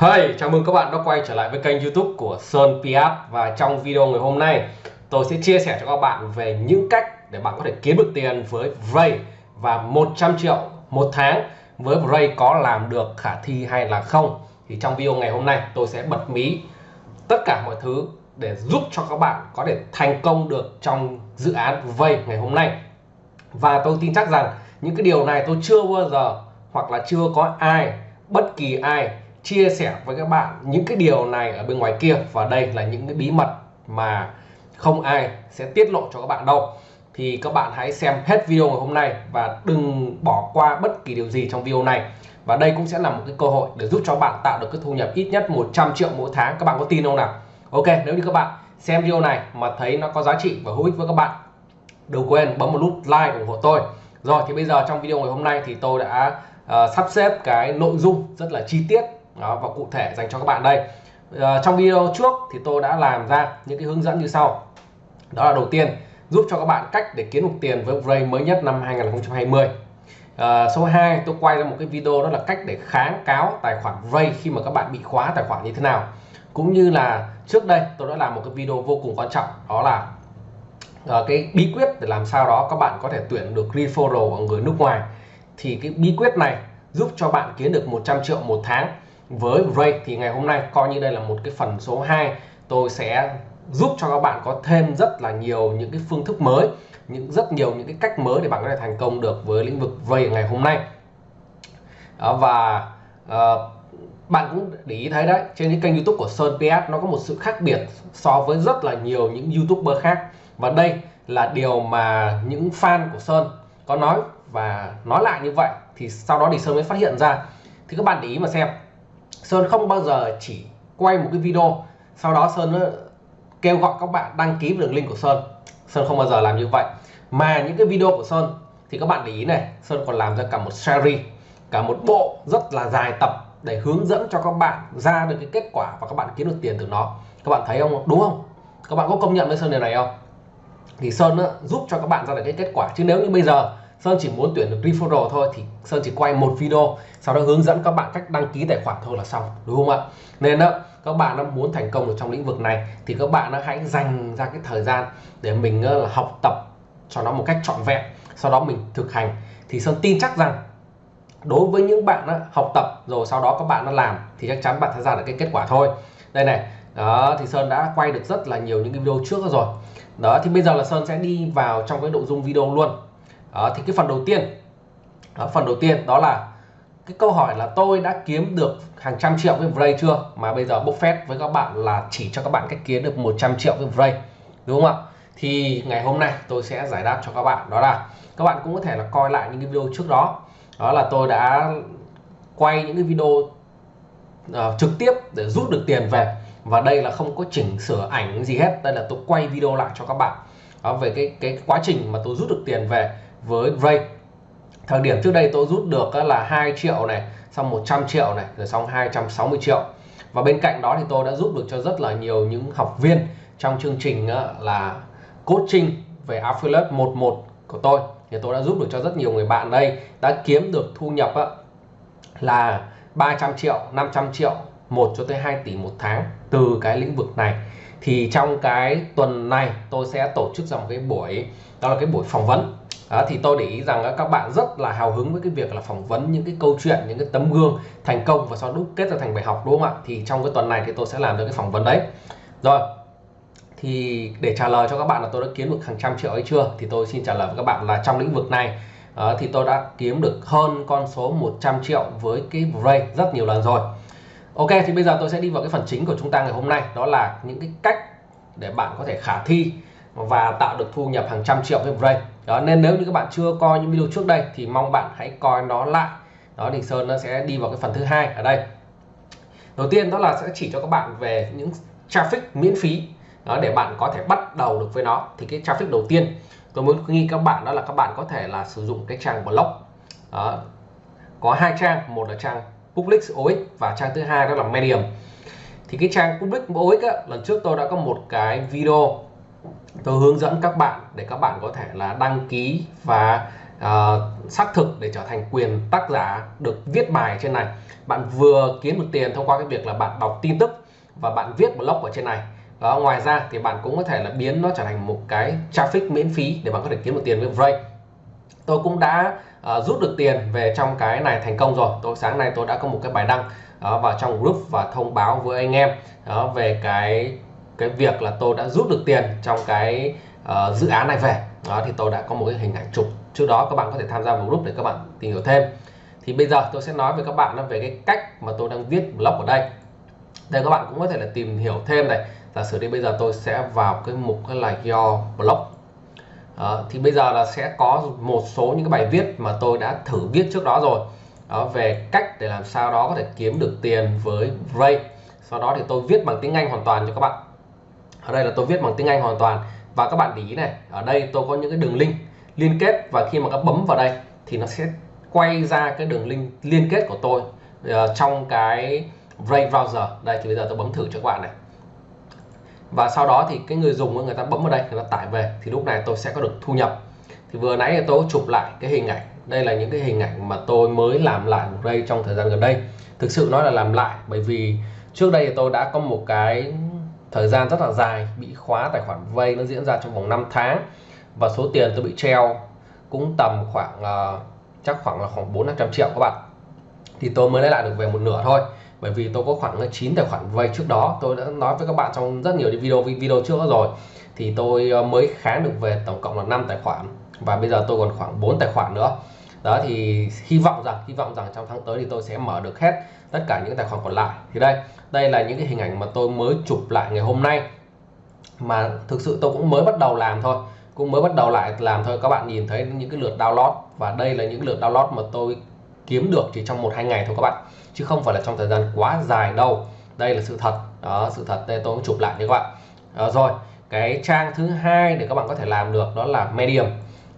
Hey, chào mừng các bạn đã quay trở lại với kênh youtube của Sơn Piat Và trong video ngày hôm nay tôi sẽ chia sẻ cho các bạn về những cách để bạn có thể kiếm được tiền với Vray Và 100 triệu một tháng với Vray có làm được khả thi hay là không? Thì trong video ngày hôm nay tôi sẽ bật mí tất cả mọi thứ để giúp cho các bạn có thể thành công được trong dự án Vay ngày hôm nay. Và tôi tin chắc rằng những cái điều này tôi chưa bao giờ hoặc là chưa có ai bất kỳ ai chia sẻ với các bạn những cái điều này ở bên ngoài kia. Và đây là những cái bí mật mà không ai sẽ tiết lộ cho các bạn đâu. Thì các bạn hãy xem hết video ngày hôm nay và đừng bỏ qua bất kỳ điều gì trong video này. Và đây cũng sẽ là một cái cơ hội để giúp cho bạn tạo được cái thu nhập ít nhất 100 triệu mỗi tháng. Các bạn có tin không nào? Ok nếu như các bạn xem video này mà thấy nó có giá trị và hữu ích với các bạn đừng quên bấm một nút like ủng hộ tôi. Rồi thì bây giờ trong video ngày hôm nay thì tôi đã uh, sắp xếp cái nội dung rất là chi tiết đó, và cụ thể dành cho các bạn đây. À, trong video trước thì tôi đã làm ra những cái hướng dẫn như sau. Đó là đầu tiên giúp cho các bạn cách để kiếm được tiền với Ray mới nhất năm 2020 à, ờ, số 2 tôi quay ra một cái video đó là cách để kháng cáo tài khoản Ray khi mà các bạn bị khóa tài khoản như thế nào. Cũng như là trước đây tôi đã làm một cái video vô cùng quan trọng đó là uh, cái bí quyết để làm sao đó các bạn có thể tuyển được referral ở người nước ngoài. Thì cái bí quyết này giúp cho bạn kiếm được 100 triệu một tháng với Ray thì ngày hôm nay coi như đây là một cái phần số 2 tôi sẽ giúp cho các bạn có thêm rất là nhiều những cái phương thức mới những rất nhiều những cái cách mới để bạn có thể thành công được với lĩnh vực Ray ngày hôm nay. Đó, và uh, bạn cũng để ý thấy đấy trên cái kênh youtube của Sơn PS nó có một sự khác biệt so với rất là nhiều những youtuber khác. Và đây là điều mà những fan của Sơn có nói và nói lại như vậy thì sau đó thì Sơn mới phát hiện ra. Thì các bạn để ý mà xem. Sơn không bao giờ chỉ quay một cái video, sau đó Sơn kêu gọi các bạn đăng ký đường link của Sơn. Sơn không bao giờ làm như vậy. Mà những cái video của Sơn, thì các bạn để ý này, Sơn còn làm ra cả một series, cả một bộ rất là dài tập để hướng dẫn cho các bạn ra được cái kết quả và các bạn kiếm được tiền từ nó. Các bạn thấy không? Đúng không? Các bạn có công nhận với Sơn điều này không? Thì Sơn giúp cho các bạn ra được cái kết quả. Chứ nếu như bây giờ Sơn chỉ muốn tuyển được referral thôi thì Sơn chỉ quay một video sau đó hướng dẫn các bạn cách đăng ký tài khoản thôi là xong đúng không ạ? Nên đó các bạn muốn thành công được trong lĩnh vực này thì các bạn hãy dành ra cái thời gian để mình là học tập cho nó một cách trọn vẹn sau đó mình thực hành. Thì Sơn tin chắc rằng đối với những bạn đó, học tập rồi sau đó các bạn nó làm thì chắc chắn bạn sẽ ra được cái kết quả thôi. Đây này đó thì Sơn đã quay được rất là nhiều những cái video trước rồi. Đó thì bây giờ là Sơn sẽ đi vào trong cái nội dung video luôn đó, thì cái phần đầu tiên đó, phần đầu tiên đó là cái câu hỏi là tôi đã kiếm được hàng trăm triệu với Vray chưa? Mà bây giờ Buffett với các bạn là chỉ cho các bạn cách kiếm được 100 triệu với Vray đúng không ạ? Thì ngày hôm nay tôi sẽ giải đáp cho các bạn. Đó là các bạn cũng có thể là coi lại những cái video trước đó. Đó là tôi đã quay những cái video uh, trực tiếp để rút được tiền về. Và đây là không có chỉnh sửa ảnh gì hết. Đây là tôi quay video lại cho các bạn. Đó, về cái cái quá trình mà tôi rút được tiền về với Ray thời điểm trước đây tôi rút được là 2 triệu này, xong 100 triệu này, rồi xong 260 triệu. Và bên cạnh đó thì tôi đã giúp được cho rất là nhiều những học viên trong chương trình là coaching về affiliate 11 của tôi. Thì tôi đã giúp được cho rất nhiều người bạn đây, đã kiếm được thu nhập là 300 triệu 500 triệu 1 cho tới 2 tỷ một tháng từ cái lĩnh vực này. Thì trong cái tuần này tôi sẽ tổ chức ra một cái buổi, đó là cái buổi phỏng vấn đó, thì tôi để ý rằng các bạn rất là hào hứng với cái việc là phỏng vấn những cái câu chuyện những cái tấm gương thành công và sau đó kết ra thành bài học đúng không ạ? Thì trong cái tuần này thì tôi sẽ làm được cái phỏng vấn đấy. Rồi thì để trả lời cho các bạn là tôi đã kiếm được hàng trăm triệu hay chưa? Thì tôi xin trả lời với các bạn là trong lĩnh vực này uh, thì tôi đã kiếm được hơn con số 100 triệu với cái Ray rất nhiều lần rồi. Ok thì bây giờ tôi sẽ đi vào cái phần chính của chúng ta ngày hôm nay đó là những cái cách để bạn có thể khả thi và tạo được thu nhập hàng trăm triệu với Ray đó nên nếu như các bạn chưa coi những video trước đây thì mong bạn hãy coi nó lại. Đó thì Sơn nó sẽ đi vào cái phần thứ hai ở đây. Đầu tiên đó là sẽ chỉ cho các bạn về những traffic miễn phí. Đó để bạn có thể bắt đầu được với nó. Thì cái traffic đầu tiên tôi muốn nghi các bạn đó là các bạn có thể là sử dụng cái trang blog đó. có hai trang một là trang public OX và trang thứ hai đó là medium. Thì cái trang public OX á, lần trước tôi đã có một cái video tôi hướng dẫn các bạn để các bạn có thể là đăng ký và uh, xác thực để trở thành quyền tác giả được viết bài trên này. Bạn vừa kiếm được tiền thông qua cái việc là bạn đọc tin tức và bạn viết blog ở trên này. Đó, ngoài ra thì bạn cũng có thể là biến nó trở thành một cái traffic miễn phí để bạn có thể kiếm được tiền với Vray tôi cũng đã uh, rút được tiền về trong cái này thành công rồi. Tôi sáng nay tôi đã có một cái bài đăng uh, vào trong group và thông báo với anh em uh, về cái cái việc là tôi đã rút được tiền trong cái uh, dự án này về. Đó thì tôi đã có một cái hình ảnh chụp. Trước đó các bạn có thể tham gia vào group để các bạn tìm hiểu thêm. Thì bây giờ tôi sẽ nói với các bạn về cái cách mà tôi đang viết blog ở đây. Đây các bạn cũng có thể là tìm hiểu thêm này. Giả sử đi bây giờ tôi sẽ vào cái mục là your blog. À, thì bây giờ là sẽ có một số những cái bài viết mà tôi đã thử viết trước đó rồi. Đó, về cách để làm sao đó có thể kiếm được tiền với Ray. Sau đó thì tôi viết bằng tiếng Anh hoàn toàn cho các bạn ở đây là tôi viết bằng tiếng Anh hoàn toàn. Và các bạn để ý này ở đây tôi có những cái đường link liên kết và khi mà các bấm vào đây thì nó sẽ quay ra cái đường link liên kết của tôi uh, trong cái Brave browser. Đây thì bây giờ tôi bấm thử cho các bạn này. Và sau đó thì cái người dùng người ta bấm vào đây người ta tải về. Thì lúc này tôi sẽ có được thu nhập. Thì vừa nãy tôi chụp lại cái hình ảnh. Đây là những cái hình ảnh mà tôi mới làm lại đây trong thời gian gần đây. Thực sự nói là làm lại bởi vì trước đây tôi đã có một cái thời gian rất là dài bị khóa tài khoản vay nó diễn ra trong vòng 5 tháng. Và số tiền tôi bị treo cũng tầm khoảng uh, chắc khoảng là khoảng 4 500 triệu các bạn. Thì tôi mới lấy lại được về một nửa thôi. Bởi vì tôi có khoảng 9 tài khoản vay trước đó. Tôi đã nói với các bạn trong rất nhiều video video trước đó rồi. Thì tôi ờ, mới kháng được về tổng cộng là 5 tài khoản. Và bây giờ tôi còn khoảng 4 tài khoản nữa đó thì hy vọng rằng hy vọng rằng trong tháng tới thì tôi sẽ mở được hết tất cả những tài khoản còn lại. Thì đây đây là những cái hình ảnh mà tôi mới chụp lại ngày hôm nay. Mà thực sự tôi cũng mới bắt đầu làm thôi cũng mới bắt đầu lại làm thôi. Các bạn nhìn thấy những cái lượt download và đây là những lượt download mà tôi kiếm được chỉ trong một hai ngày thôi các bạn. Chứ không phải là trong thời gian quá dài đâu. Đây là sự thật. Đó sự thật. Đây tôi cũng chụp lại cho các bạn. Đó, rồi cái trang thứ hai để các bạn có thể làm được đó là medium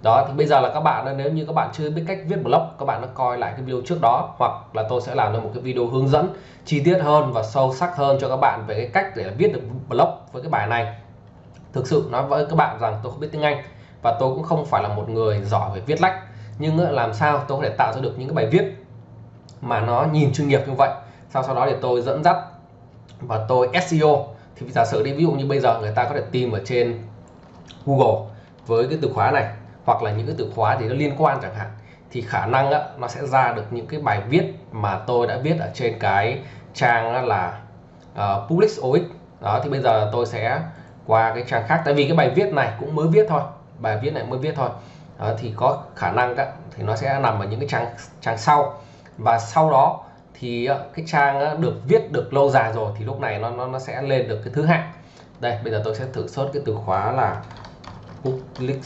đó, thì bây giờ là các bạn nếu như các bạn chưa biết cách viết blog, các bạn đã coi lại cái video trước đó, hoặc là tôi sẽ làm được một cái video hướng dẫn chi tiết hơn và sâu sắc hơn cho các bạn về cái cách để viết được blog với cái bài này. Thực sự nói với các bạn rằng tôi không biết tiếng Anh và tôi cũng không phải là một người giỏi về viết lách, nhưng làm sao tôi có thể tạo ra được những cái bài viết mà nó nhìn chuyên nghiệp như vậy? Sau sau đó thì tôi dẫn dắt và tôi SEO thì giả sử đi, ví dụ như bây giờ người ta có thể tìm ở trên Google với cái từ khóa này hoặc là những cái từ khóa thì nó liên quan chẳng hạn thì khả năng á, nó sẽ ra được những cái bài viết mà tôi đã viết ở trên cái trang là uh, Public OX đó thì bây giờ tôi sẽ qua cái trang khác. Tại vì cái bài viết này cũng mới viết thôi bài viết này mới viết thôi. Đó, thì có khả năng á, thì nó sẽ nằm ở những cái trang trang sau. Và sau đó thì ờ, cái trang được viết được lâu dài rồi thì lúc này nó nó, nó sẽ lên được cái thứ hạng. Đây bây giờ tôi sẽ thử search cái từ khóa là public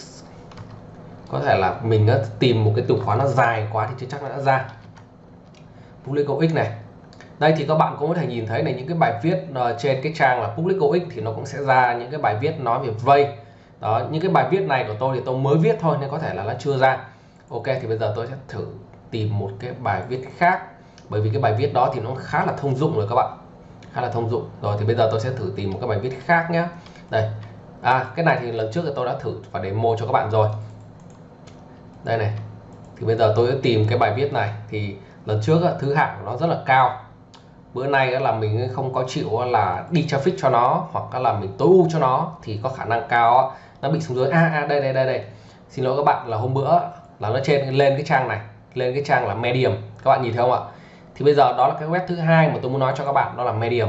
có thể là mình tìm một cái từ khóa nó dài quá thì chưa chắc nó đã ra. Public x này. Đây thì các bạn cũng có thể nhìn thấy này, những cái bài viết ờ, trên cái trang là public x thì nó cũng sẽ ra những cái bài viết nói về vay đó, những cái bài viết này của tôi thì tôi mới viết thôi nên có thể là nó chưa ra. Ok, thì bây giờ tôi sẽ thử tìm một cái bài viết khác. Bởi vì cái bài viết đó thì nó khá là thông dụng rồi các bạn. Khá là thông dụng. Rồi thì bây giờ tôi sẽ thử tìm một cái bài viết khác nhé đây. À cái này thì lần trước thì tôi đã thử và demo cho các bạn rồi đây này thì bây giờ tôi sẽ tìm cái bài viết này. Thì lần trước thứ hạng nó rất là cao. Bữa nay là mình không có chịu là đi traffic cho nó hoặc là mình tối ưu cho nó thì có khả năng cao nó bị xuống dưới. A à, à, đây đây đây đây. Xin lỗi các bạn là hôm bữa là nó trên lên cái trang này lên cái trang là medium. Các bạn nhìn thấy không ạ? Thì bây giờ đó là cái web thứ hai mà tôi muốn nói cho các bạn đó là medium.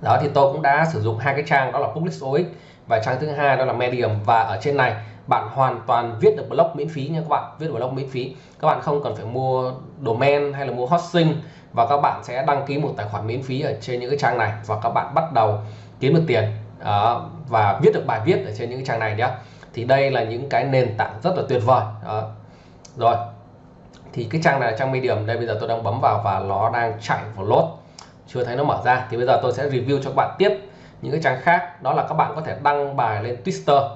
Đó thì tôi cũng đã sử dụng hai cái trang đó là public OX và trang thứ hai đó là medium. Và ở trên này bạn hoàn toàn viết được blog miễn phí nha các bạn viết blog miễn phí. Các bạn không cần phải mua domain hay là mua hosting và các bạn sẽ đăng ký một tài khoản miễn phí ở trên những cái trang này và các bạn bắt đầu kiếm được tiền uh, và viết được bài viết ở trên những cái trang này nhé thì đây là những cái nền tảng rất là tuyệt vời đó. rồi thì cái trang này là trang medium. Đây bây giờ tôi đang bấm vào và nó đang chạy vào lốt chưa thấy nó mở ra. Thì bây giờ tôi sẽ review cho các bạn tiếp những cái trang khác. Đó là các bạn có thể đăng bài lên Twitter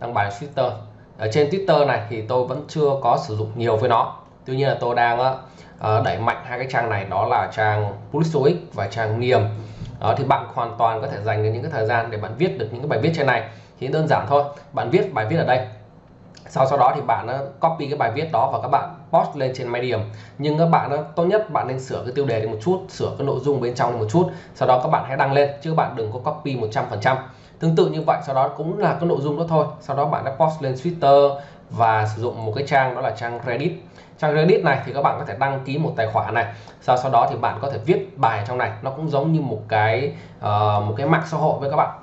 đăng bài Twitter. Ở trên Twitter này thì tôi vẫn chưa có sử dụng nhiều với nó. Tuy nhiên là tôi đang ờ, ờ, đẩy mạnh hai cái trang này, đó là trang Pulsox và trang Niềm. Đó, thì bạn hoàn toàn có thể dành những cái thời gian để bạn viết được những cái bài viết trên này. Thì đơn giản thôi, bạn viết bài viết ở đây. Sau sau đó thì bạn ờ, copy cái bài viết đó và các bạn post lên trên Medium. Nhưng các bạn tốt nhất bạn nên sửa cái tiêu đề đi một chút, sửa cái nội dung bên trong đi một chút. Sau đó các bạn hãy đăng lên, chứ các bạn đừng có copy 100% tương tự như vậy sau đó cũng là cái nội dung đó thôi. Sau đó bạn đã post lên Twitter và sử dụng một cái trang đó là trang Reddit. Trang Reddit này thì các bạn có thể đăng ký một tài khoản này. Sau sau đó thì bạn có thể viết bài trong này. Nó cũng giống như một cái uh, một cái mạng xã hội với các bạn.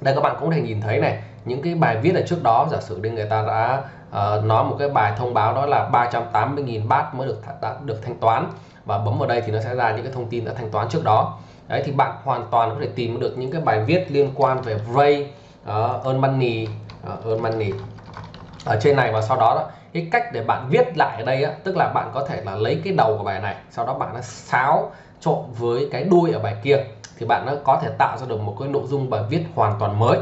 Đây các bạn cũng có thể nhìn thấy này những cái bài viết ở trước đó giả sử đi người ta đã uh, nói một cái bài thông báo đó là 380.000 bát mới được đã được thanh toán và bấm vào đây thì nó sẽ ra những cái thông tin đã thanh toán trước đó đấy thì bạn hoàn toàn có thể tìm được những cái bài viết liên quan về Ray uh, earn money uh, earn money ở trên này và sau đó, đó cái cách để bạn viết lại ở đây á, tức là bạn có thể là lấy cái đầu của bài này sau đó bạn nó xáo trộn với cái đuôi ở bài kia thì bạn nó có thể tạo ra được một cái nội dung bài viết hoàn toàn mới.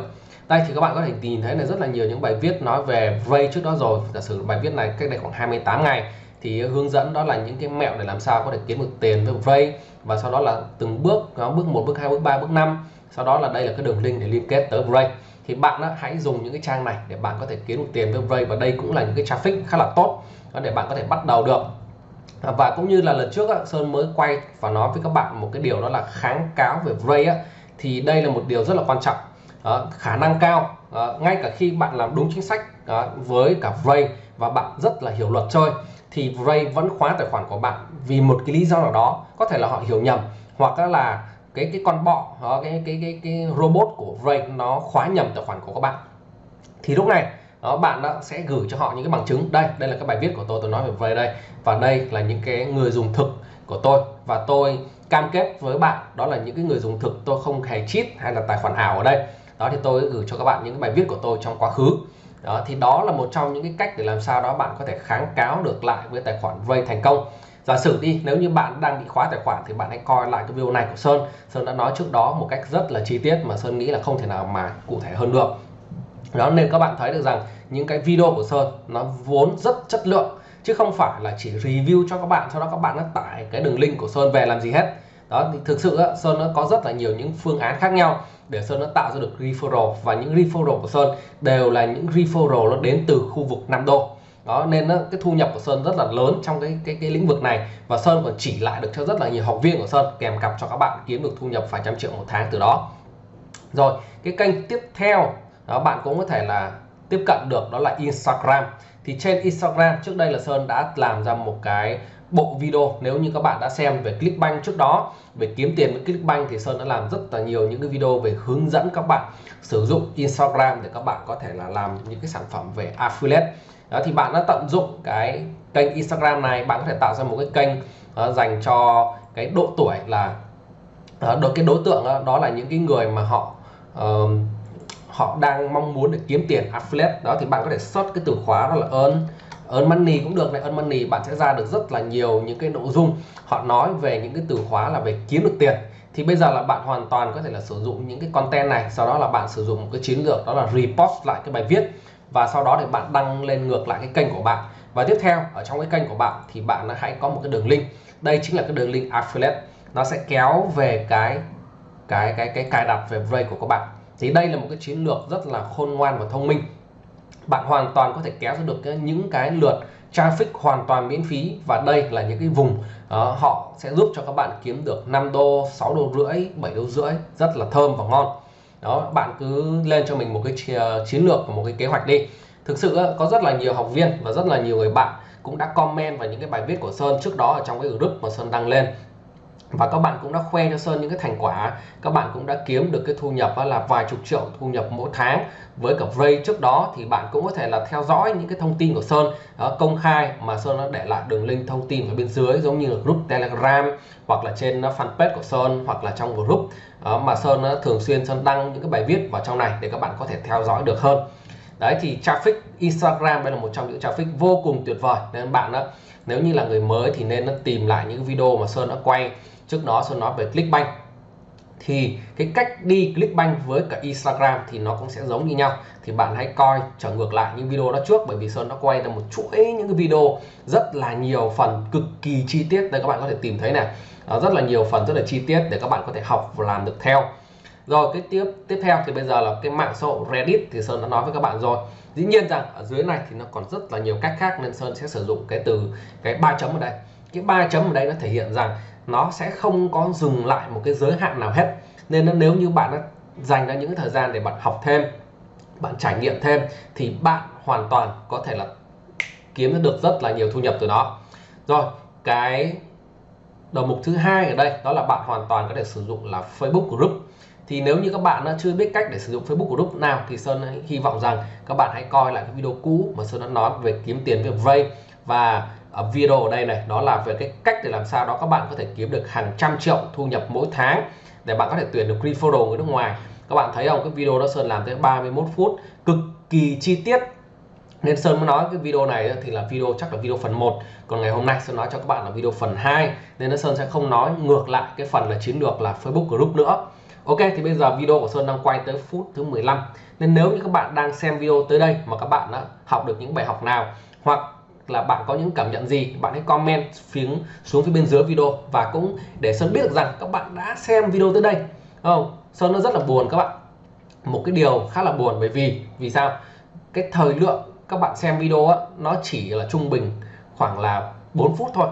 Đây thì các bạn có thể nhìn thấy là rất là nhiều những bài viết nói về Ray trước đó rồi. Giả sử bài viết này cách đây khoảng 28 ngày thì hướng dẫn đó là những cái mẹo để làm sao có thể kiếm được tiền với vay và sau đó là từng bước nó bước một bước hai bước ba bước năm. Sau đó là đây là cái đường link để liên kết tới vay thì bạn đó, hãy dùng những cái trang này để bạn có thể kiếm được tiền với vay và đây cũng là những cái traffic khá là tốt để bạn có thể bắt đầu được. À, và cũng như là lần trước Sơn mới quay và nói với các bạn một cái điều đó là kháng cáo về vay thì đây là một điều rất là quan trọng. Đó, khả năng cao đó, ngay cả khi bạn làm đúng chính sách đó, với cả vay và bạn rất là hiểu luật chơi thì Ray vẫn khóa tài khoản của bạn vì một cái lý do nào đó, có thể là họ hiểu nhầm, hoặc là cái cái con bọ ờ, cái cái cái cái robot của Ray nó khóa nhầm tài khoản của các bạn. Thì lúc này đó bạn đã sẽ gửi cho họ những cái bằng chứng. Đây đây là cái bài viết của tôi tôi nói về Ray đây. Và đây là những cái người dùng thực của tôi. Và tôi cam kết với bạn, đó là những cái người dùng thực, tôi không hề cheat hay là tài khoản ảo ở đây. Đó, thì tôi gửi cho các bạn những cái bài viết của tôi trong quá khứ đó, thì đó là một trong những cái cách để làm sao đó bạn có thể kháng cáo được lại với tài khoản Ray thành công. Giả sử đi, nếu như bạn đang bị khóa tài khoản thì bạn hãy coi lại cái video này của Sơn. Sơn đã nói trước đó một cách rất là chi tiết mà Sơn nghĩ là không thể nào mà cụ thể hơn được. Đó, nên các bạn thấy được rằng những cái video của Sơn nó vốn rất chất lượng, chứ không phải là chỉ review cho các bạn, sau đó các bạn đã tải cái đường link của Sơn về làm gì hết đó, thì thực sự á, Sơn nó có rất là nhiều những phương án khác nhau để Sơn nó tạo ra được referral và những referral của Sơn đều là những referral nó đến từ khu vực nam đô. Đó, nên cái thu nhập của Sơn rất là lớn trong cái cái cái lĩnh vực này và Sơn còn chỉ lại được cho rất là nhiều học viên của Sơn kèm cặp cho các bạn kiếm được thu nhập vài trăm triệu một tháng từ đó. Rồi, cái kênh tiếp theo, đó, bạn cũng có thể là tiếp cận được đó là Instagram. Thì trên Instagram, trước đây là Sơn đã làm ra một cái bộ video nếu như các bạn đã xem về Clickbank trước đó về kiếm tiền với Clickbank thì Sơn đã làm rất là nhiều những cái video về hướng dẫn các bạn sử dụng Instagram để các bạn có thể là làm những cái sản phẩm về affiliate. Đó thì bạn đã tận dụng cái kênh Instagram này bạn có thể tạo ra một cái kênh uh, dành cho cái độ tuổi là uh, cái đối tượng đó, đó là những cái người mà họ uh, họ đang mong muốn để kiếm tiền affiliate. Đó thì bạn có thể search cái từ khóa đó là earn earn money cũng được này. Earn money bạn sẽ ra được rất là nhiều những cái nội dung. Họ nói về những cái từ khóa là về kiếm được tiền. Thì bây giờ là bạn hoàn toàn có thể là sử dụng những cái content này. Sau đó là bạn sử dụng một cái chiến lược đó là repost lại cái bài viết. Và sau đó thì bạn đăng lên ngược lại cái kênh của bạn. Và tiếp theo, ở trong cái kênh của bạn thì bạn hãy có một cái đường link. Đây chính là cái đường link affiliate. Nó sẽ kéo về cái cái cái cái cài đặt về Brave của các bạn. Thì đây là một cái chiến lược rất là khôn ngoan và thông minh bạn hoàn toàn có thể kéo ra được những cái lượt traffic hoàn toàn miễn phí và đây là những cái vùng uh, họ sẽ giúp cho các bạn kiếm được 5 đô 6 đô rưỡi 7 đô rưỡi rất là thơm và ngon. Đó bạn cứ lên cho mình một cái chiến lược và một cái kế hoạch đi. Thực sự có rất là nhiều học viên và rất là nhiều người bạn cũng đã comment vào những cái bài viết của Sơn trước đó ở trong cái group mà Sơn đăng lên và các bạn cũng đã khoe cho Sơn những cái thành quả. Các bạn cũng đã kiếm được cái thu nhập là vài chục triệu thu nhập mỗi tháng. Với cả Ray trước đó thì bạn cũng có thể là theo dõi những cái thông tin của Sơn đó, công khai mà Sơn đã để lại đường link thông tin ở bên dưới giống như là group Telegram hoặc là trên fanpage của Sơn hoặc là trong group. Đó, mà Sơn thường xuyên Sơn đăng những cái bài viết vào trong này để các bạn có thể theo dõi được hơn đấy, thì traffic Instagram đây là một trong những traffic vô cùng tuyệt vời. Nên bạn đó nếu như là người mới thì nên tìm lại những video mà Sơn đã quay. Trước đó Sơn nói về Clickbank. Thì cái cách đi Clickbank với cả Instagram thì nó cũng sẽ giống như nhau. Thì bạn hãy coi trở ngược lại những video đó trước, bởi vì Sơn đã quay ra một chuỗi những cái video rất là nhiều phần cực kỳ chi tiết. Đây các bạn có thể tìm thấy này. Ờ, rất là nhiều phần rất là chi tiết để các bạn có thể học và làm được theo rồi, cái tiếp tiếp theo thì bây giờ là cái mạng xã hội Reddit thì Sơn đã nói với các bạn rồi. Dĩ nhiên rằng ở dưới này thì nó còn rất là nhiều cách khác nên Sơn sẽ sử dụng cái từ, cái ba chấm ở đây. Cái ba chấm ở đây nó thể hiện rằng nó sẽ không có dừng lại một cái giới hạn nào hết. Nên nếu như bạn đã dành ra những thời gian để bạn học thêm, bạn trải nghiệm thêm thì bạn hoàn toàn có thể là kiếm được rất là nhiều thu nhập từ đó. Rồi, cái đầu mục thứ hai ở đây đó là bạn hoàn toàn có thể sử dụng là Facebook group thì nếu như các bạn chưa biết cách để sử dụng Facebook group nào thì Sơn hy vọng rằng các bạn hãy coi lại cái video cũ mà Sơn đã nói về kiếm tiền với Vay và ở video ở đây này, đó là về cái cách để làm sao đó các bạn có thể kiếm được hàng trăm triệu thu nhập mỗi tháng để bạn có thể tuyển được referral người nước ngoài. Các bạn thấy không? Cái video đó Sơn làm tới 31 phút, cực kỳ chi tiết. Nên Sơn mới nói cái video này thì là video, chắc là video phần 1 còn ngày hôm nay Sơn nói cho các bạn là video phần 2 nên Sơn sẽ không nói ngược lại cái phần là chiến lược là Facebook group nữa. Ok thì bây giờ video của Sơn đang quay tới phút thứ 15 nên nếu như các bạn đang xem video tới đây mà các bạn đã học được những bài học nào hoặc là bạn có những cảm nhận gì bạn hãy comment phía xuống phía bên dưới video. Và cũng để Sơn biết được rằng các bạn đã xem video tới đây. Không? Sơn nó rất là buồn các bạn. Một cái điều khá là buồn bởi vì vì sao? Cái thời lượng các bạn xem video á, nó chỉ là trung bình khoảng là 4 phút thôi.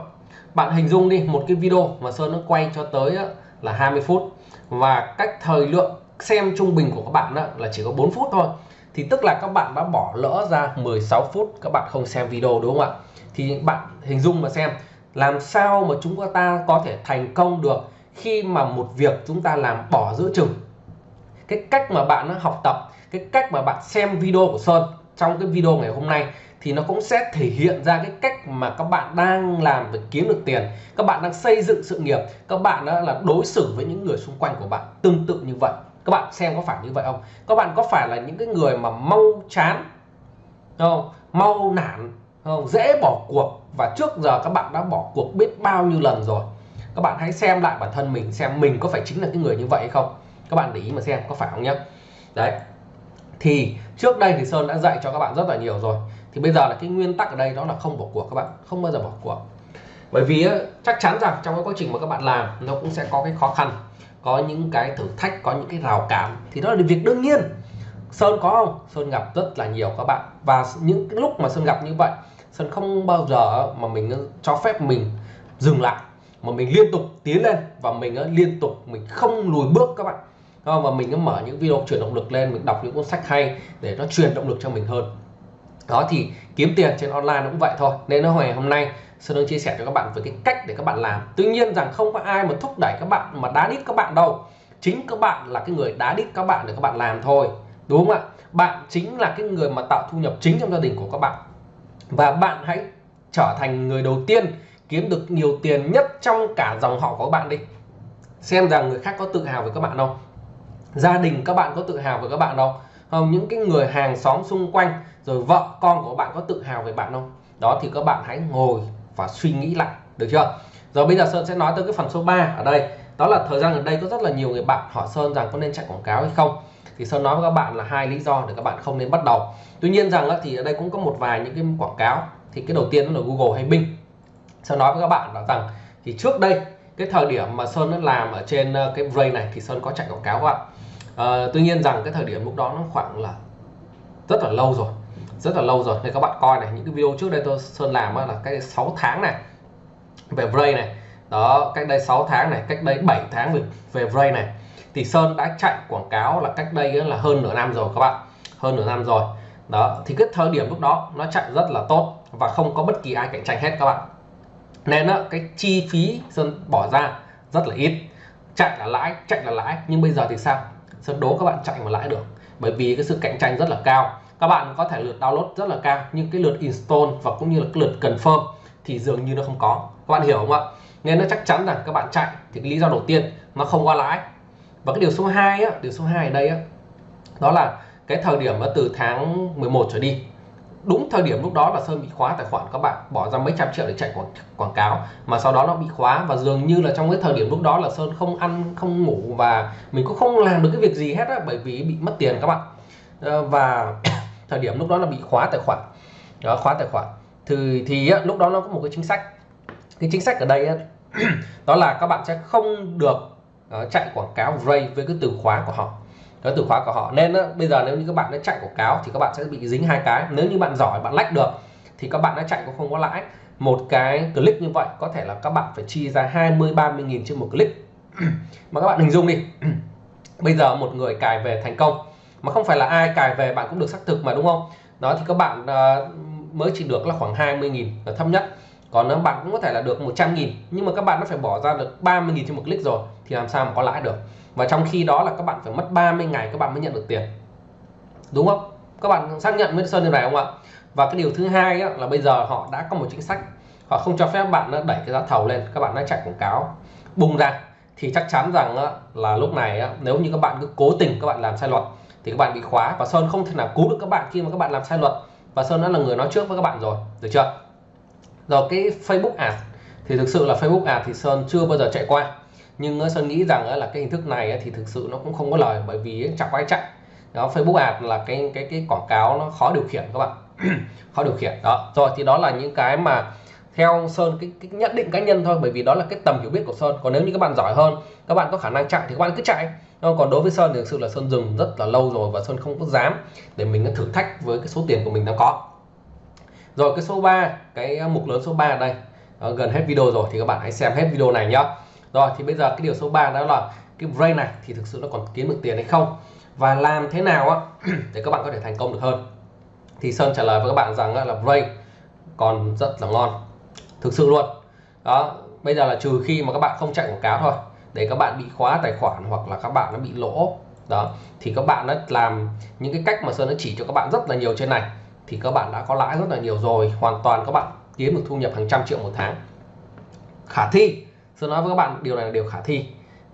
Bạn hình dung đi một cái video mà Sơn nó quay cho tới á, là 20 phút và cách thời lượng xem trung bình của các bạn đó là chỉ có 4 phút thôi. Thì tức là các bạn đã bỏ lỡ ra 16 phút, các bạn không xem video, đúng không ạ? Thì bạn hình dung mà xem, làm sao mà chúng ta có thể thành công được khi mà một việc chúng ta làm bỏ giữa chừng? Cái cách mà bạn học tập, cái cách mà bạn xem video của Sơn trong cái video ngày hôm nay thì nó cũng sẽ thể hiện ra cái cách mà các bạn đang làm để kiếm được tiền. Các bạn đang xây dựng sự nghiệp. Các bạn đó là đối xử với những người xung quanh của bạn tương tự như vậy. Các bạn xem có phải như vậy không? Các bạn có phải là những cái người mà mau chán không? Mau nản không? Dễ bỏ cuộc. Và trước giờ các bạn đã bỏ cuộc biết bao nhiêu lần rồi. Các bạn hãy xem lại bản thân mình xem mình có phải chính là cái người như vậy hay không? Các bạn để ý mà xem có phải không nhé đấy thì trước đây thì Sơn đã dạy cho các bạn rất là nhiều rồi. Thì bây giờ là cái nguyên tắc ở đây đó là không bỏ cuộc các bạn, không bao giờ bỏ cuộc. Bởi vì chắc chắn rằng trong cái quá trình mà các bạn làm, nó cũng sẽ có cái khó khăn, có những cái thử thách, có những cái rào cản. Thì đó là việc đương nhiên. Sơn có không? Sơn gặp rất là nhiều các bạn. Và những cái lúc mà Sơn gặp như vậy, Sơn không bao giờ mà mình cho phép mình dừng lại, mà mình liên tục tiến lên và mình liên tục mình không lùi bước các bạn và mình cứ mở những video truyền động lực lên, mình đọc những cuốn sách hay để nó truyền động lực cho mình hơn. Đó thì kiếm tiền trên online nó cũng vậy thôi. Nên nó ngày hôm nay, Sơn đang chia sẻ cho các bạn về cái cách để các bạn làm. Tuy nhiên rằng không có ai mà thúc đẩy các bạn, mà đá đít các bạn đâu. Chính các bạn là cái người đá đít các bạn để các bạn làm thôi. Đúng không ạ? Bạn chính là cái người mà tạo thu nhập chính trong gia đình của các bạn. Và bạn hãy trở thành người đầu tiên kiếm được nhiều tiền nhất trong cả dòng họ của các bạn đi. Xem rằng người khác có tự hào với các bạn không? Gia đình các bạn có tự hào về các bạn không? Không, những cái người hàng xóm xung quanh, rồi vợ con của bạn có tự hào về bạn không? Đó, thì các bạn hãy ngồi và suy nghĩ lại, được chưa? Rồi bây giờ Sơn sẽ nói tới cái phần số 3 ở đây. Đó là thời gian gần đây có rất là nhiều người bạn hỏi Sơn rằng có nên chạy quảng cáo hay không? Thì Sơn nói với các bạn là hai lý do để các bạn không nên bắt đầu. Tuy nhiên rằng thì ở đây cũng có một vài những cái quảng cáo. Thì cái đầu tiên đó là Google hay Bing. Sơn nói với các bạn là rằng, thì trước đây cái thời điểm mà Sơn đã làm ở trên ờ, cái ray này thì Sơn có chạy quảng cáo các bạn à, tuy nhiên rằng cái thời điểm lúc đó nó khoảng là rất là lâu rồi rất là lâu rồi. Nên các bạn coi này những cái video trước đây tôi Sơn làm là cách 6 tháng này về ray này. Đó cách đây 6 tháng này cách đây 7 tháng về, về ray này. Thì Sơn đã chạy quảng cáo là cách đây là hơn nửa năm rồi các bạn. Hơn nửa năm rồi. Đó thì cái thời điểm lúc đó nó chạy rất là tốt và không có bất kỳ ai cạnh tranh hết các bạn nên đó, cái chi phí Sơn bỏ ra rất là ít. Chạy là lãi chạy là lãi nhưng bây giờ thì sao? Sơn đố các bạn chạy mà lãi được. Bởi vì cái sự cạnh tranh rất là cao. Các bạn có thể lượt download rất là cao nhưng cái lượt install và cũng như là cái lượt confirm thì dường như nó không có. Các bạn hiểu không ạ? Nên nó chắc chắn rằng các bạn chạy thì cái lý do đầu tiên nó không qua lãi. Và cái điều số 2 á, điều số 2 ở đây á, đó là cái thời điểm mà từ tháng 11 trở đi đúng thời điểm lúc đó là Sơn bị khóa tài khoản các bạn bỏ ra mấy trăm triệu để chạy quảng, quảng cáo. Mà sau đó nó bị khóa và dường như là trong cái thời điểm lúc đó là Sơn không ăn không ngủ và mình cũng không làm được cái việc gì hết á bởi vì bị mất tiền các bạn. Ờ, và thời điểm lúc đó là bị khóa tài khoản. Đó, khóa tài khoản. Thì thì á, lúc đó nó có một cái chính sách. Cái chính sách ở đây á, đó là các bạn sẽ không được uh, chạy quảng cáo Ray với cái từ khóa của họ cái từ khóa của họ. Nên đó, bây giờ nếu như các bạn đã chạy quảng cáo thì các bạn sẽ bị dính hai cái. Nếu như bạn giỏi bạn lách được thì các bạn đã chạy cũng không có lãi. Một cái click như vậy có thể là các bạn phải chi ra 20 30 nghìn trên một click. Mà các bạn hình dung đi. Bây giờ một người cài về thành công mà không phải là ai cài về bạn cũng được xác thực mà đúng không? Đó thì các bạn uh, mới chỉ được là khoảng 20 nghìn là thấp nhất còn nếu bạn cũng có thể là được 100 nghìn nhưng mà các bạn nó phải bỏ ra được 30 nghìn trên một click rồi thì làm sao mà có lãi được và trong khi đó là các bạn phải mất 30 ngày các bạn mới nhận được tiền đúng không các bạn xác nhận với Sơn như này không ạ và cái điều thứ hai á, là bây giờ họ đã có một chính sách họ không cho phép bạn đẩy cái giá thầu lên các bạn đã chạy quảng cáo bung ra thì chắc chắn rằng á, là lúc này á, nếu như các bạn cứ cố tình các bạn làm sai luật thì các bạn bị khóa và Sơn không thể nào cứu được các bạn khi mà các bạn làm sai luật và Sơn đã là người nói trước với các bạn rồi được chưa rồi cái Facebook Ads thì thực sự là Facebook Ads thì Sơn chưa bao giờ chạy qua. Nhưng ờ, Sơn nghĩ rằng ờ, là cái hình thức này ờ, thì thực sự nó cũng không có lời bởi vì chẳng quay chạy. Đó Facebook Ads là cái cái cái quảng cáo nó khó điều khiển các bạn. Khó điều khiển. Đó rồi thì đó là những cái mà theo Sơn cái, cái nhận định cá nhân thôi bởi vì đó là cái tầm hiểu biết của Sơn. Còn nếu như các bạn giỏi hơn các bạn có khả năng chạy thì các bạn cứ chạy. Còn đối với Sơn thì thực sự là Sơn dừng rất là lâu rồi và Sơn không có dám để mình thử thách với cái số tiền của mình đang có rồi cái số 3 cái mục lớn số 3 ở đây. Đó, gần hết video rồi thì các bạn hãy xem hết video này nhá. Rồi thì bây giờ cái điều số 3 đó là cái brain này thì thực sự nó còn kiếm được tiền hay không? Và làm thế nào á để các bạn có thể thành công được hơn? Thì Sơn trả lời với các bạn rằng là brain còn rất là ngon. Thực sự luôn. Đó bây giờ là trừ khi mà các bạn không chạy quảng cáo thôi để các bạn bị khóa tài khoản hoặc là các bạn nó bị lỗ. Đó thì các bạn đã làm những cái cách mà Sơn đã chỉ cho các bạn rất là nhiều trên này thì các bạn đã có lãi rất là nhiều rồi, hoàn toàn các bạn kiếm được thu nhập hàng trăm triệu một tháng. Khả thi, Sơn nói với các bạn, điều này là điều khả thi.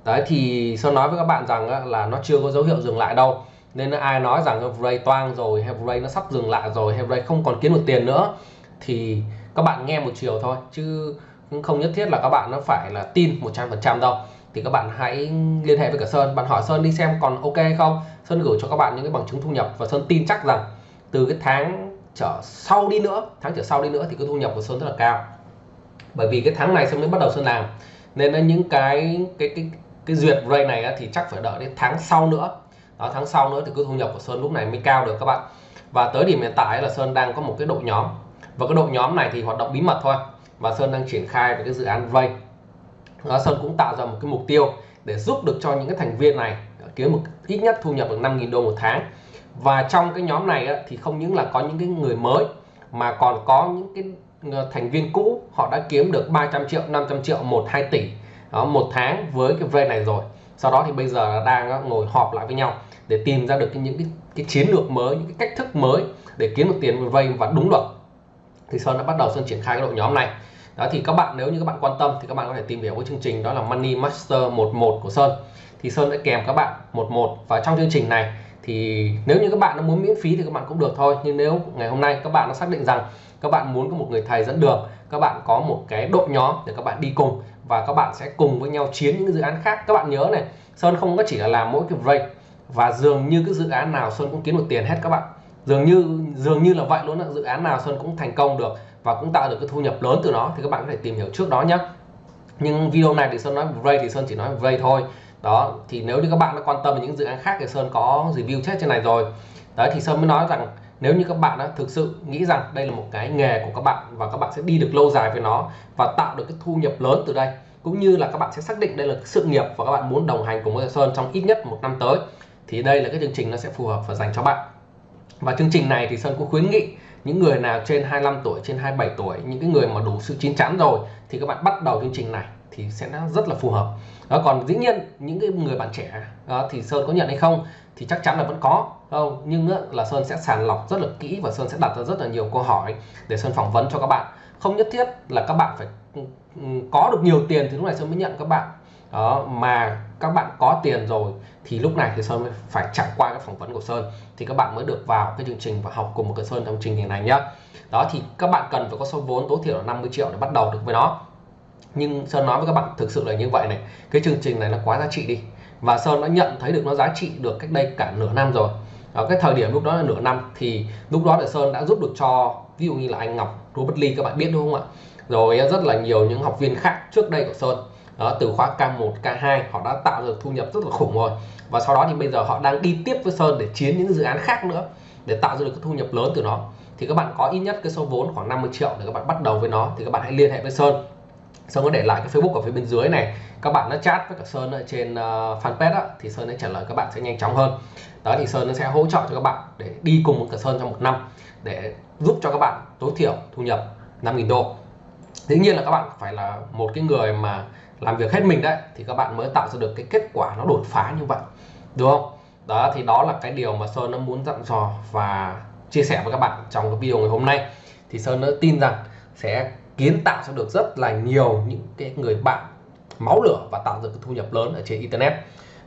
Đấy, thì Sơn nói với các bạn rằng là nó chưa có dấu hiệu dừng lại đâu. Nên ai nói rằng Ray toang rồi hay Ray nó sắp dừng lại rồi hay Ray không còn kiếm được tiền nữa, thì các bạn nghe một chiều thôi. Chứ không nhất thiết là các bạn nó phải là tin 100% đâu. Thì các bạn hãy liên hệ với cả Sơn, bạn hỏi Sơn đi xem còn ok không. Sơn gửi cho các bạn những cái bằng chứng thu nhập và Sơn tin chắc rằng từ cái tháng trở sau đi nữa tháng trở sau đi nữa thì cái thu nhập của Sơn rất là cao. Bởi vì cái tháng này Sơn mới bắt đầu Sơn làm. Nên là những cái cái cái cái duyệt rate này thì chắc phải đợi đến tháng sau nữa. Đó tháng sau nữa thì cái thu nhập của Sơn lúc này mới cao được các bạn. Và tới điểm hiện tại là Sơn đang có một cái đội nhóm. Và cái đội nhóm này thì hoạt động bí mật thôi. Và Sơn đang triển khai về cái dự án vay, đó, Sơn cũng tạo ra một cái mục tiêu để giúp được cho những cái thành viên này kiếm một ít nhất thu nhập được 5.000 đô một tháng và trong cái nhóm này á, thì không những là có những cái người mới mà còn có những cái ờ, thành viên cũ. Họ đã kiếm được 300 triệu 500 triệu 1 2 tỷ đó, một tháng với cái vay này rồi. Sau đó thì bây giờ đang ờ, ngồi họp lại với nhau để tìm ra được những cái, cái chiến lược mới những cái cách thức mới để kiếm được tiền vay và đúng luật. Thì Sơn đã bắt đầu Sơn triển khai cái đội nhóm này. Đó thì các bạn nếu như các bạn quan tâm thì các bạn có thể tìm hiểu cái chương trình đó là Money Master 11 của Sơn. Thì Sơn đã kèm các bạn 11 và trong chương trình này thì nếu như các bạn nó muốn miễn phí thì các bạn cũng được thôi. Nhưng nếu ngày hôm nay các bạn nó xác định rằng các bạn muốn có một người thầy dẫn đường, các bạn có một cái đội nhóm để các bạn đi cùng và các bạn sẽ cùng với nhau chiến những dự án khác. Các bạn nhớ này, Sơn không có chỉ là làm mỗi cái break và dường như cái dự án nào Sơn cũng kiếm được tiền hết các bạn. Dường như dường như là vậy luôn dự án nào Sơn cũng thành công được và cũng tạo được cái thu nhập lớn từ nó thì các bạn có thể tìm hiểu trước đó nhé nhưng video này thì Sơn nói break thì Sơn chỉ nói break thôi đó, thì nếu như các bạn đã quan tâm đến những dự án khác thì Sơn có review chết trên này rồi. Đấy, thì Sơn mới nói rằng nếu như các bạn đã thực sự nghĩ rằng đây là một cái nghề của các bạn và các bạn sẽ đi được lâu dài với nó và tạo được cái thu nhập lớn từ đây, cũng như là các bạn sẽ xác định đây là sự nghiệp và các bạn muốn đồng hành cùng với Sơn trong ít nhất một năm tới, thì đây là cái chương trình nó sẽ phù hợp và dành cho bạn. Và chương trình này thì Sơn cũng khuyến nghị những người nào trên 25 tuổi, trên 27 tuổi, những cái người mà đủ sự chín chắn rồi thì các bạn bắt đầu chương trình này thì sẽ rất là phù hợp. Đó còn dĩ nhiên những cái người bạn trẻ đó, thì sơn có nhận hay không thì chắc chắn là vẫn có không? Nhưng là sơn sẽ sàng lọc rất là kỹ và sơn sẽ đặt ra rất là nhiều câu hỏi để sơn phỏng vấn cho các bạn. Không nhất thiết là các bạn phải ừ, có được nhiều tiền thì lúc này sơn mới nhận các bạn. Đó mà các bạn có tiền rồi thì lúc này thì sơn phải trải qua cái phỏng vấn của sơn thì các bạn mới được vào cái chương trình và học cùng một cái sơn trong chương trình này nhá. Đó thì các bạn cần phải có số vốn tối thiểu là 50 triệu để bắt đầu được với nó nhưng Sơn nói với các bạn thực sự là như vậy này. Cái chương trình này nó quá giá trị đi. Và Sơn đã nhận thấy được nó giá trị được cách đây cả nửa năm rồi. Ở cái thời điểm lúc đó là nửa năm, thì lúc đó là Sơn đã giúp được cho, ví dụ như là anh Ngọc, Robert Lee, các bạn biết đúng không ạ? Rồi rất là nhiều những học viên khác trước đây của Sơn. Đó, từ khóa K1 K2 họ đã tạo được thu nhập rất là khủng rồi. Và sau đó thì bây giờ họ đang đi tiếp với Sơn để chiến những dự án khác nữa, để tạo ra được cái thu nhập lớn từ nó. Thì các bạn có ít nhất cái số vốn khoảng 50 triệu để các bạn bắt đầu với nó. Thì các bạn hãy liên hệ với Sơn. Sơn có để lại cái Facebook ở phía bên dưới này. Các bạn nó chat với cả Sơn ở trên uh, fanpage đó, thì Sơn sẽ trả lời các bạn sẽ nhanh chóng hơn. Đó thì Sơn nó sẽ hỗ trợ cho các bạn để đi cùng với cả Sơn trong một năm để giúp cho các bạn tối thiểu thu nhập 5.000 đô. Dĩ nhiên là các bạn phải là một cái người mà làm việc hết mình đấy thì các bạn mới tạo ra được cái kết quả nó đột phá như vậy đúng không? Đó thì đó là cái điều mà Sơn nó muốn dặn dò và chia sẻ với các bạn trong cái video ngày hôm nay. Thì Sơn nó tin rằng sẽ kiến tạo ra được rất là nhiều những cái người bạn máu lửa và tạo được cái thu nhập lớn ở trên internet.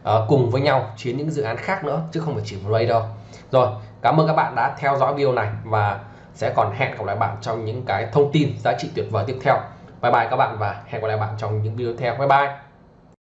À, cùng với nhau chiến những dự án khác nữa chứ không phải chỉ một đâu rồi cảm ơn các bạn đã theo dõi video này và sẽ còn hẹn gặp lại bạn trong những cái thông tin giá trị tuyệt vời tiếp theo. Bye bye các bạn và hẹn gặp lại bạn trong những video tiếp theo. Bye bye!